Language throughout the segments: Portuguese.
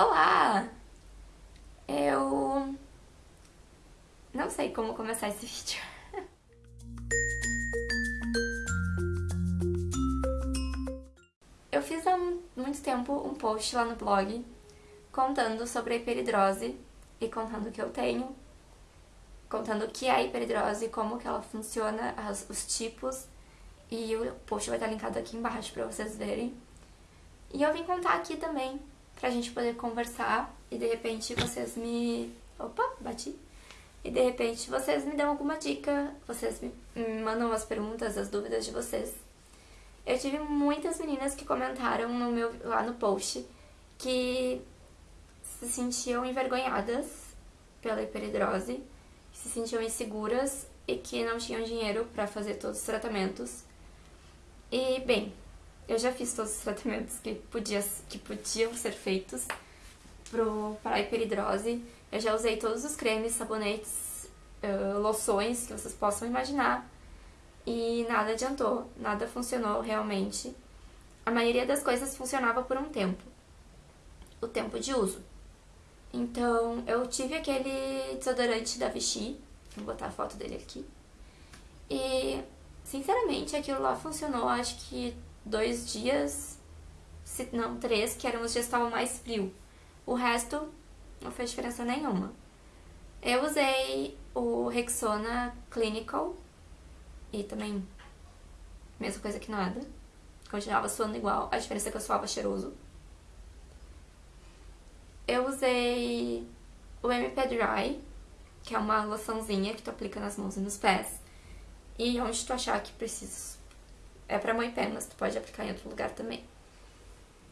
Olá! Eu não sei como começar esse vídeo. Eu fiz há muito tempo um post lá no blog contando sobre a hiperidrose e contando o que eu tenho, contando o que é a hiperidrose, como que ela funciona, os tipos, e o post vai estar linkado aqui embaixo para vocês verem. E eu vim contar aqui também pra gente poder conversar e de repente vocês me... Opa, bati! E de repente vocês me dão alguma dica, vocês me mandam as perguntas, as dúvidas de vocês. Eu tive muitas meninas que comentaram no meu, lá no post que se sentiam envergonhadas pela hiperidrose, se sentiam inseguras e que não tinham dinheiro para fazer todos os tratamentos. E, bem, eu já fiz todos os tratamentos que, podia, que podiam ser feitos para a hiperidrose. Eu já usei todos os cremes, sabonetes, uh, loções que vocês possam imaginar. E nada adiantou, nada funcionou realmente. A maioria das coisas funcionava por um tempo. O tempo de uso. Então, eu tive aquele desodorante da Vichy. Vou botar a foto dele aqui. E, sinceramente, aquilo lá funcionou, acho que dois dias, se não três, que eram os dias que estavam mais frio. O resto não fez diferença nenhuma. Eu usei o Rexona Clinical e também mesma coisa que nada. Continuava suando igual, a diferença é que eu suava cheiroso. Eu usei o MP Dry, que é uma loçãozinha que tu aplica nas mãos e nos pés. E onde tu achar que precisa é pra mãe pé, mas tu pode aplicar em outro lugar também.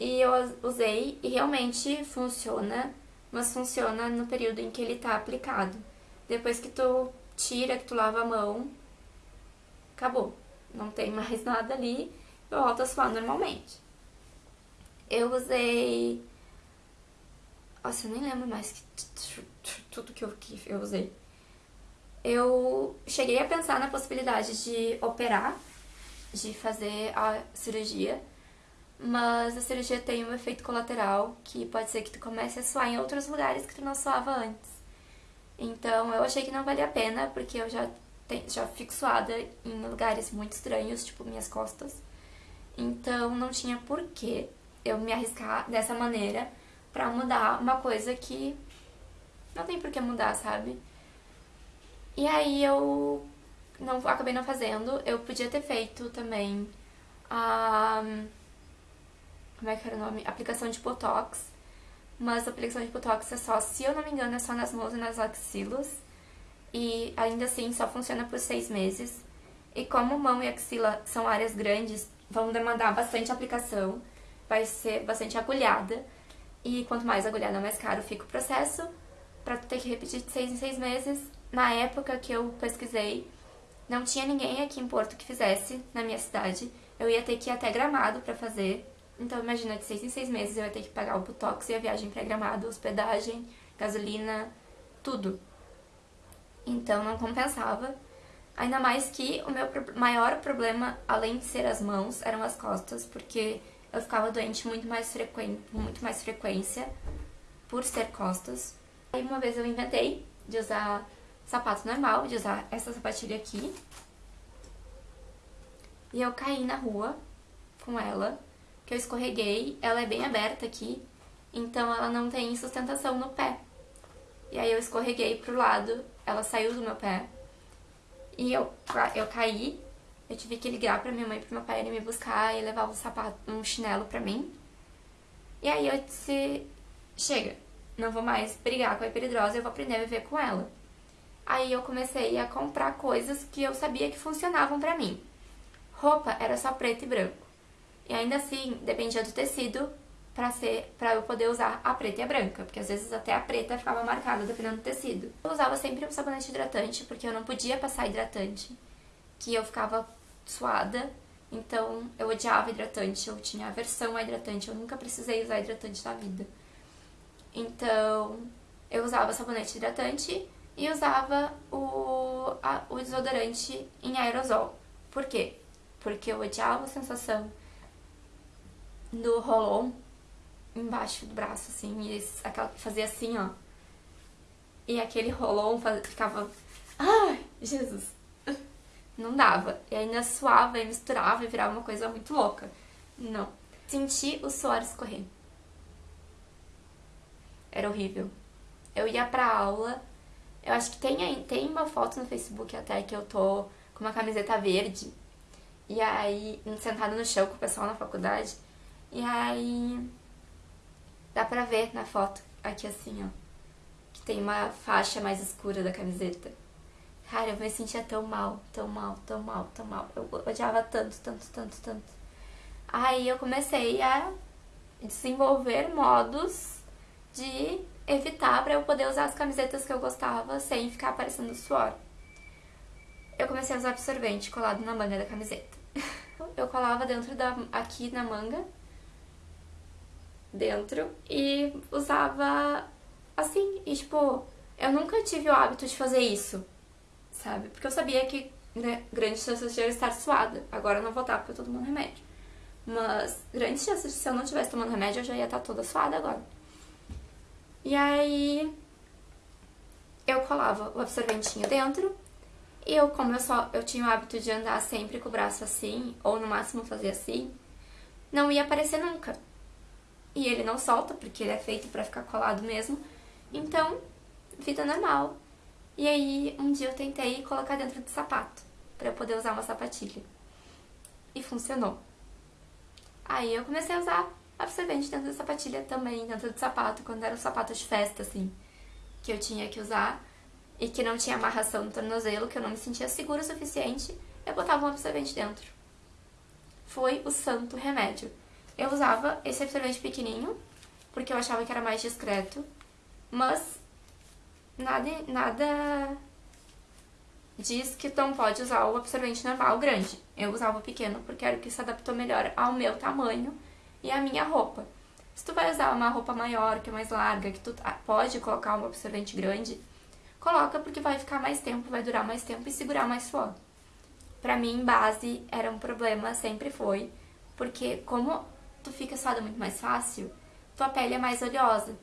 E eu usei e realmente funciona, mas funciona no período em que ele tá aplicado. Depois que tu tira, que tu lava a mão, acabou. Não tem mais nada ali, volta a suar normalmente. Eu usei... Nossa, eu nem lembro mais que... tudo que eu, que eu usei. Eu cheguei a pensar na possibilidade de operar de fazer a cirurgia, mas a cirurgia tem um efeito colateral que pode ser que tu comece a suar em outros lugares que tu não suava antes. Então eu achei que não valia a pena, porque eu já, tenho, já fico suada em lugares muito estranhos, tipo minhas costas. Então não tinha porquê eu me arriscar dessa maneira pra mudar uma coisa que não tem por que mudar, sabe? E aí eu não, acabei não fazendo. Eu podia ter feito também a... Como é que era o nome? Aplicação de Botox. Mas a aplicação de Botox é só, se eu não me engano, é só nas mãos e nas axilas. E ainda assim só funciona por seis meses. E como mão e axila são áreas grandes, vão demandar bastante aplicação. Vai ser bastante agulhada. E quanto mais agulhada, mais caro fica o processo. Pra ter que repetir de seis em seis meses. Na época que eu pesquisei, não tinha ninguém aqui em Porto que fizesse na minha cidade. Eu ia ter que ir até Gramado pra fazer. Então imagina, de seis em seis meses eu ia ter que pagar o Botox e a viagem pra Gramado, hospedagem, gasolina, tudo. Então não compensava. Ainda mais que o meu maior problema, além de ser as mãos, eram as costas, porque eu ficava doente muito mais frequente, com muito mais frequência por ser costas. Aí uma vez eu inventei de usar sapato normal, de usar essa sapatilha aqui. E eu caí na rua com ela, que eu escorreguei, ela é bem aberta aqui, então ela não tem sustentação no pé. E aí eu escorreguei pro lado, ela saiu do meu pé, e eu, eu caí, eu tive que ligar pra minha mãe e pro meu pai irem me buscar e levar um sapato, um chinelo pra mim. E aí eu disse, chega, não vou mais brigar com a hiperidrose, eu vou aprender a viver com ela. Aí eu comecei a comprar coisas que eu sabia que funcionavam pra mim. Roupa era só preto e branco. E ainda assim, dependia do tecido pra, ser, pra eu poder usar a preta e a branca, porque às vezes até a preta ficava marcada dependendo do tecido. Eu usava sempre um sabonete hidratante, porque eu não podia passar hidratante, que eu ficava suada, então eu odiava hidratante, eu tinha aversão a hidratante, eu nunca precisei usar hidratante na vida. Então, eu usava sabonete hidratante e usava o, a, o desodorante em aerosol. Por quê? Porque eu odiava a sensação do roll-on embaixo do braço, assim, e aquela, fazia assim, ó. E aquele rolão ficava. Ai, Jesus! Não dava. E ainda suava e misturava e virava uma coisa muito louca. Não. Senti o suor escorrer. Era horrível. Eu ia pra aula. Eu acho que tem, tem uma foto no Facebook até que eu tô com uma camiseta verde. E aí, sentada no chão com o pessoal na faculdade. E aí, dá pra ver na foto, aqui assim, ó. Que tem uma faixa mais escura da camiseta. Cara, eu me sentia tão mal, tão mal, tão mal, tão mal. Eu odiava tanto, tanto, tanto, tanto. Aí eu comecei a desenvolver modos de evitar para eu poder usar as camisetas que eu gostava sem ficar aparecendo suor. Eu comecei a usar absorvente colado na manga da camiseta. Eu colava dentro da aqui na manga dentro e usava assim, e tipo, eu nunca tive o hábito de fazer isso sabe? Porque eu sabia que né, grande chance de eu estar suada. Agora eu não vou estar porque eu tô tomando remédio. Mas grande chance de se eu não estivesse tomando remédio, eu já ia estar toda suada agora. E aí eu colava o absorventinho dentro. E eu, como eu só eu tinha o hábito de andar sempre com o braço assim, ou no máximo fazer assim, não ia aparecer nunca. E ele não solta, porque ele é feito para ficar colado mesmo. Então, vida normal. E aí, um dia eu tentei colocar dentro do sapato, para eu poder usar uma sapatilha. E funcionou. Aí eu comecei a usar absorvente dentro da sapatilha também, dentro do sapato, quando era um sapato de festa, assim, que eu tinha que usar e que não tinha amarração no tornozelo, que eu não me sentia segura o suficiente, eu botava um absorvente dentro. Foi o santo remédio. Eu usava esse absorvente pequenininho, porque eu achava que era mais discreto, mas nada, nada diz que não pode usar o absorvente normal grande. Eu usava o pequeno porque era o que se adaptou melhor ao meu tamanho e à minha roupa. Se tu vai usar uma roupa maior, que é mais larga, que tu pode colocar um absorvente grande, coloca porque vai ficar mais tempo, vai durar mais tempo e segurar mais suor. Pra mim, base era um problema, sempre foi, porque como tu fica suada muito mais fácil, tua pele é mais oleosa.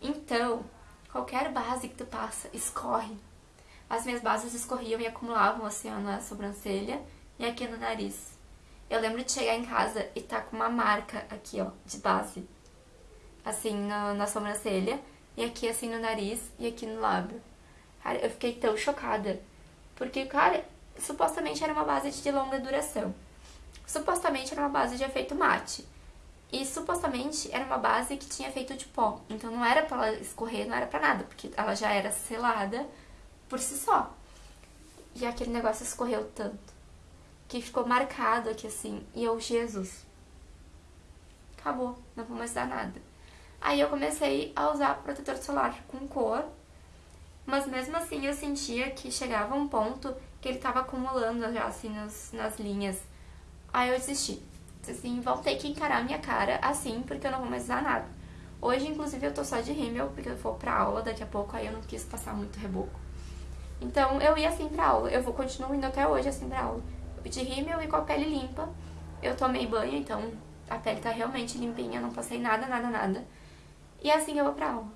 Então, Qualquer base que tu passa, escorre. As minhas bases escorriam e acumulavam assim na sobrancelha e aqui no nariz. Eu lembro de chegar em casa e tá com uma marca aqui, ó, de base. Assim, na, na sobrancelha, e aqui assim no nariz e aqui no lábio. Cara, eu fiquei tão chocada. Porque, cara, supostamente era uma base de longa duração. Supostamente era uma base de efeito mate. E supostamente era uma base que tinha feito de pó. Então não era pra ela escorrer, não era pra nada, porque ela já era selada por si só. E aquele negócio escorreu tanto. Que ficou marcado aqui assim. E eu, Jesus. Acabou, não vou mais dar nada. Aí eu comecei a usar protetor solar com cor. Mas mesmo assim eu sentia que chegava um ponto que ele tava acumulando já assim nas, nas linhas. Aí eu desisti assim, vão ter que encarar minha cara assim, porque eu não vou mais usar nada. Hoje, inclusive, eu tô só de rímel, porque eu vou pra aula daqui a pouco, aí eu não quis passar muito reboco. Então, eu ia assim pra aula, eu vou continuar indo até hoje assim pra aula. De rímel e com a pele limpa. Eu tomei banho, então a pele tá realmente limpinha, não passei nada, nada, nada. E assim eu vou pra aula.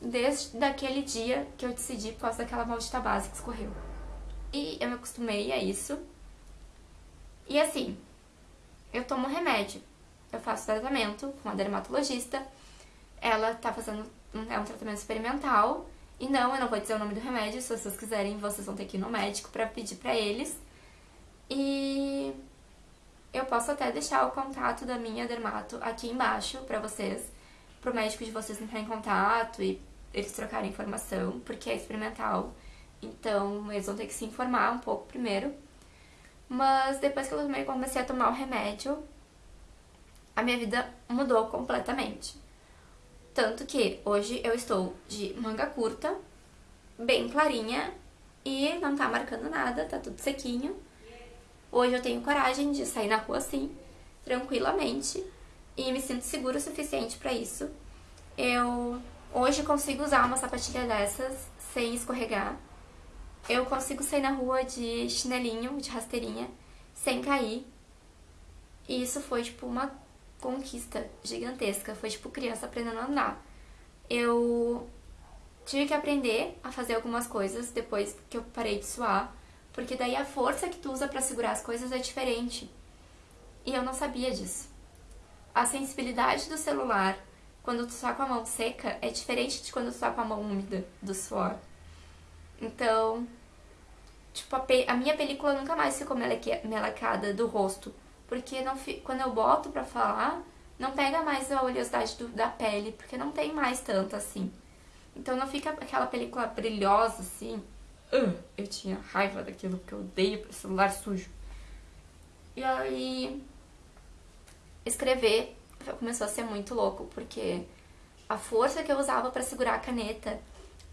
Desde daquele dia que eu decidi por causa daquela maldita base que escorreu. E eu me acostumei a isso. E assim, eu tomo remédio. Eu faço tratamento com a dermatologista. Ela tá fazendo é um tratamento experimental. E não, eu não vou dizer o nome do remédio. Se vocês quiserem, vocês vão ter que ir no médico pra pedir pra eles. E eu posso até deixar o contato da minha dermato aqui embaixo pra vocês. Pro médico de vocês entrar em contato e eles trocarem informação, porque é experimental. Então, eles vão ter que se informar um pouco primeiro. Mas depois que eu comecei a tomar o remédio, a minha vida mudou completamente. Tanto que hoje eu estou de manga curta, bem clarinha e não tá marcando nada, tá tudo sequinho. Hoje eu tenho coragem de sair na rua assim, tranquilamente, e me sinto segura o suficiente para isso. Eu hoje consigo usar uma sapatilha dessas sem escorregar eu consigo sair na rua de chinelinho, de rasteirinha, sem cair. E isso foi, tipo, uma conquista gigantesca. Foi tipo criança aprendendo a andar. Eu tive que aprender a fazer algumas coisas depois que eu parei de suar, porque daí a força que tu usa para segurar as coisas é diferente. E eu não sabia disso. A sensibilidade do celular quando tu tá com a mão seca é diferente de quando tu tá com a mão úmida do suor. Então, tipo, a, a minha película nunca mais ficou melecada do rosto. Porque não quando eu boto pra falar, não pega mais a oleosidade do, da pele, porque não tem mais tanto assim. Então não fica aquela película brilhosa assim. Uh, eu tinha raiva daquilo, porque eu odeio celular sujo. E aí, escrever começou a ser muito louco, porque a força que eu usava para segurar a caneta,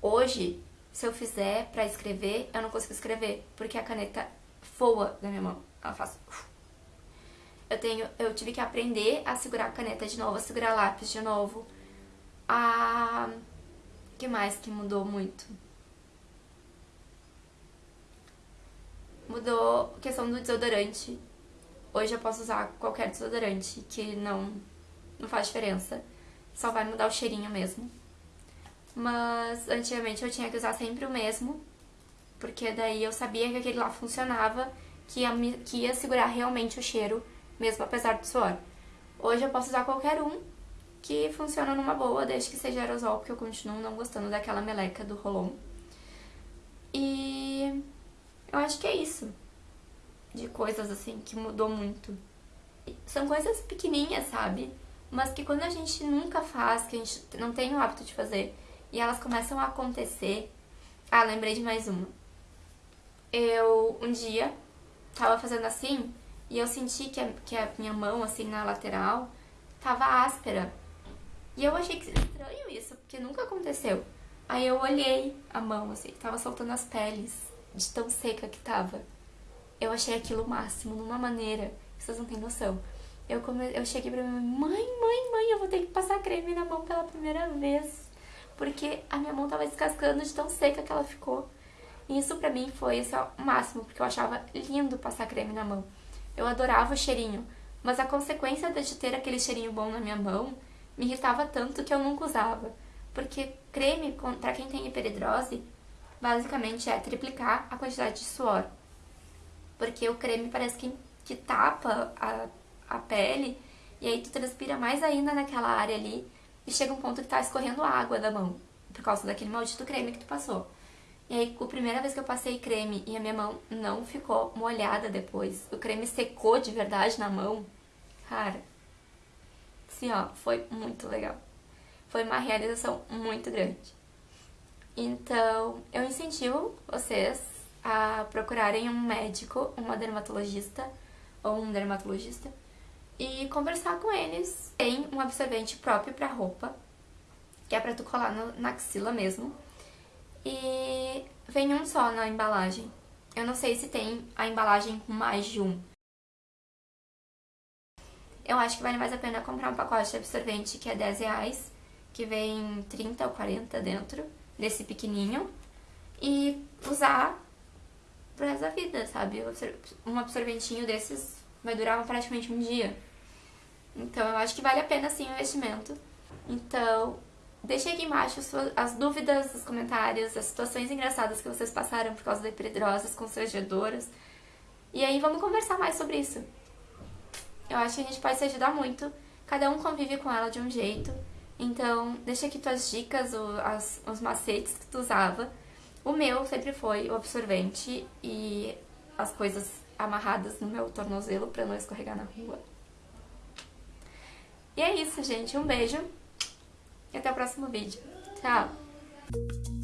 hoje, se eu fizer para escrever, eu não consigo escrever, porque a caneta voa da minha mão. Ela faz eu tenho, eu tive que aprender a segurar a caneta de novo, a segurar lápis de novo. A que mais que mudou muito? Mudou a questão do desodorante. Hoje eu posso usar qualquer desodorante que não não faz diferença. Só vai mudar o cheirinho mesmo. Mas antigamente eu tinha que usar sempre o mesmo, porque daí eu sabia que aquele lá funcionava, que ia, que ia segurar realmente o cheiro mesmo apesar do suor. Hoje eu posso usar qualquer um que funciona numa boa, desde que seja aerosol, porque eu continuo não gostando daquela meleca do Rolon. E eu acho que é isso. De coisas assim que mudou muito. São coisas pequenininhas, sabe? Mas que quando a gente nunca faz, que a gente não tem o hábito de fazer, e elas começam a acontecer. Ah, lembrei de mais uma. Eu um dia tava fazendo assim e eu senti que a, que a minha mão, assim, na lateral, tava áspera. E eu achei que estranho isso, porque nunca aconteceu. Aí eu olhei a mão, assim, tava soltando as peles, de tão seca que tava. Eu achei aquilo o máximo, numa maneira vocês não têm noção. Eu, come... eu cheguei pra minha mãe, mãe, mãe, mãe, eu vou ter que passar creme na mão pela primeira vez. Porque a minha mão tava descascando de tão seca que ela ficou. E isso pra mim foi o máximo, porque eu achava lindo passar creme na mão. Eu adorava o cheirinho, mas a consequência de ter aquele cheirinho bom na minha mão me irritava tanto que eu nunca usava. Porque creme, para quem tem hiperidrose, basicamente é triplicar a quantidade de suor. Porque o creme parece que, que tapa a, a pele e aí tu transpira mais ainda naquela área ali e chega um ponto que tá escorrendo água da mão por causa daquele maldito creme que tu passou. E aí, a primeira vez que eu passei creme e a minha mão não ficou molhada depois, o creme secou de verdade na mão, cara, assim, ó, foi muito legal. Foi uma realização muito grande. Então, eu incentivo vocês a procurarem um médico, uma dermatologista ou um dermatologista e conversar com eles. Tem um absorvente próprio para roupa, que é para tu colar no, na axila mesmo e vem um só na embalagem. Eu não sei se tem a embalagem com mais de um. Eu acho que vale mais a pena comprar um pacote de absorvente que é 10 reais, que vem 30 ou 40 dentro, desse pequenininho, e usar pro resto da vida, sabe? Um absorventinho desses vai durar praticamente um dia. Então eu acho que vale a pena sim o investimento. Então, Deixe aqui embaixo as dúvidas, os comentários, as situações engraçadas que vocês passaram por causa da hiperidrose, as constrangedoras. E aí vamos conversar mais sobre isso. Eu acho que a gente pode se ajudar muito. Cada um convive com ela de um jeito. Então, deixa aqui tuas dicas, as, os macetes que tu usava. O meu sempre foi o absorvente e as coisas amarradas no meu tornozelo para não escorregar na rua. E é isso, gente. Um beijo e até o próximo vídeo. Tchau!